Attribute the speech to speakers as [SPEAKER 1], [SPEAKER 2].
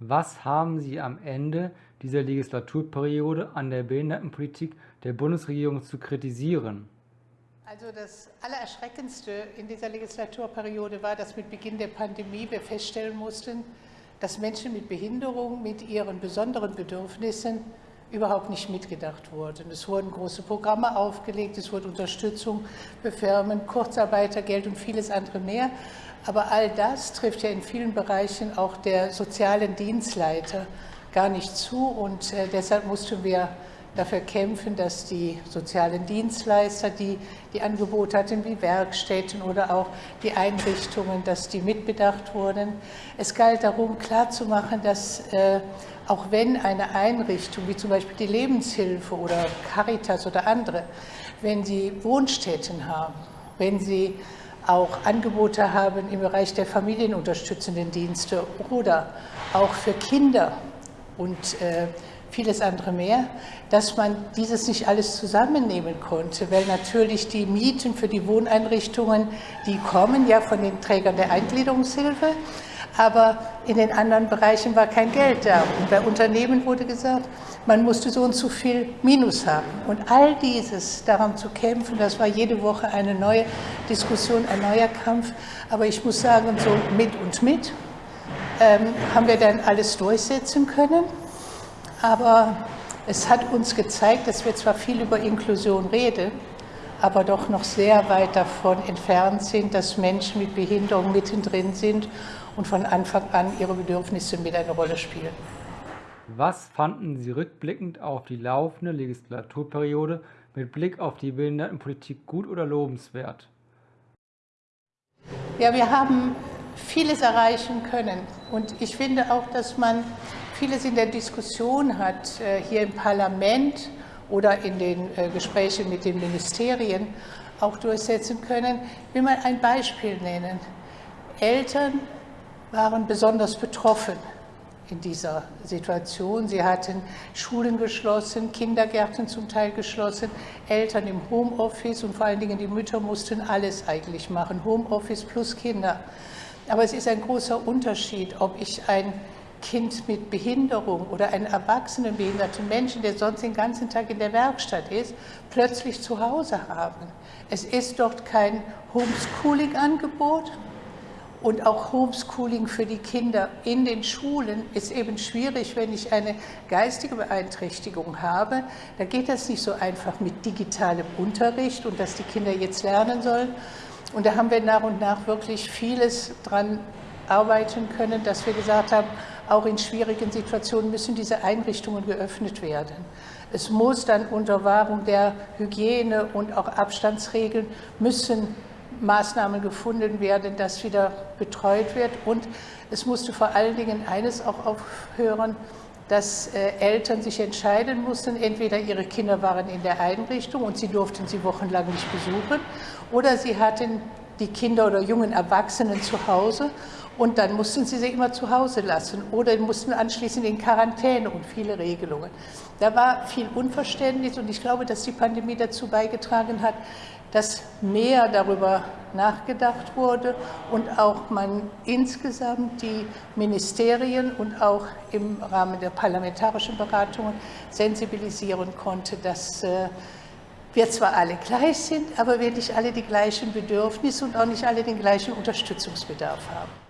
[SPEAKER 1] Was haben Sie am Ende dieser Legislaturperiode an der Behindertenpolitik der Bundesregierung zu kritisieren?
[SPEAKER 2] Also das Allererschreckendste in dieser Legislaturperiode war, dass mit Beginn der Pandemie wir feststellen mussten, dass Menschen mit Behinderung, mit ihren besonderen Bedürfnissen überhaupt nicht mitgedacht wurden. Es wurden große Programme aufgelegt, es wurde Unterstützung für Firmen, Kurzarbeitergeld und vieles andere mehr. Aber all das trifft ja in vielen Bereichen auch der sozialen Dienstleiter gar nicht zu. Und äh, deshalb mussten wir dafür kämpfen, dass die sozialen Dienstleister, die die Angebote hatten, wie Werkstätten oder auch die Einrichtungen, dass die mitbedacht wurden. Es galt darum, klarzumachen, dass äh, auch wenn eine Einrichtung, wie zum Beispiel die Lebenshilfe oder Caritas oder andere, wenn sie Wohnstätten haben, wenn sie auch Angebote haben im Bereich der familienunterstützenden Dienste oder auch für Kinder und äh, vieles andere mehr, dass man dieses nicht alles zusammennehmen konnte, weil natürlich die Mieten für die Wohneinrichtungen, die kommen ja von den Trägern der Eingliederungshilfe, aber in den anderen Bereichen war kein Geld da. Und bei Unternehmen wurde gesagt, man musste so und so viel Minus haben. Und all dieses, daran zu kämpfen, das war jede Woche eine neue Diskussion, ein neuer Kampf. Aber ich muss sagen, so mit und mit ähm, haben wir dann alles durchsetzen können. Aber es hat uns gezeigt, dass wir zwar viel über Inklusion reden, aber doch noch sehr weit davon entfernt sind, dass Menschen mit Behinderung mittendrin sind und von Anfang an ihre Bedürfnisse mit eine Rolle spielen.
[SPEAKER 1] Was fanden Sie rückblickend auf die laufende Legislaturperiode mit Blick auf die Behindertenpolitik gut oder lobenswert?
[SPEAKER 2] Ja, wir haben vieles erreichen können. Und ich finde auch, dass man vieles in der Diskussion hat, äh, hier im Parlament oder in den äh, Gesprächen mit den Ministerien auch durchsetzen können. Ich will mal ein Beispiel nennen. Eltern waren besonders betroffen in dieser Situation. Sie hatten Schulen geschlossen, Kindergärten zum Teil geschlossen, Eltern im Homeoffice und vor allen Dingen die Mütter mussten alles eigentlich machen, Homeoffice plus Kinder. Aber es ist ein großer Unterschied, ob ich ein Kind mit Behinderung oder einen erwachsenen behinderten Menschen, der sonst den ganzen Tag in der Werkstatt ist, plötzlich zu Hause haben. Es ist dort kein Homeschooling-Angebot, und auch Homeschooling für die Kinder in den Schulen ist eben schwierig, wenn ich eine geistige Beeinträchtigung habe. Da geht das nicht so einfach mit digitalem Unterricht und dass die Kinder jetzt lernen sollen. Und da haben wir nach und nach wirklich vieles dran arbeiten können, dass wir gesagt haben, auch in schwierigen Situationen müssen diese Einrichtungen geöffnet werden. Es muss dann unter Wahrung der Hygiene und auch Abstandsregeln müssen Maßnahmen gefunden werden, dass wieder betreut wird. Und es musste vor allen Dingen eines auch aufhören, dass äh, Eltern sich entscheiden mussten, entweder ihre Kinder waren in der Einrichtung und sie durften sie wochenlang nicht besuchen, oder sie hatten die Kinder oder jungen Erwachsenen zu Hause und dann mussten sie sie immer zu Hause lassen oder mussten anschließend in Quarantäne und viele Regelungen. Da war viel Unverständnis und ich glaube, dass die Pandemie dazu beigetragen hat, dass mehr darüber nachgedacht wurde und auch man insgesamt die Ministerien und auch im Rahmen der parlamentarischen Beratungen sensibilisieren konnte, dass äh, wir zwar alle gleich sind, aber wir nicht alle die gleichen Bedürfnisse und auch nicht alle den gleichen Unterstützungsbedarf haben.